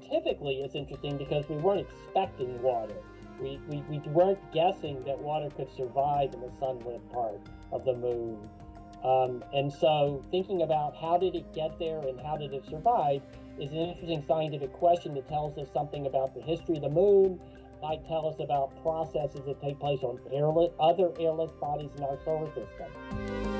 scientifically, it's interesting because we weren't expecting water. We, we, we weren't guessing that water could survive in the sunlit part of the moon. Um, and so, thinking about how did it get there and how did it survive is an interesting scientific question that tells us something about the history of the moon, might tell us about processes that take place on airless, other airless bodies in our solar system.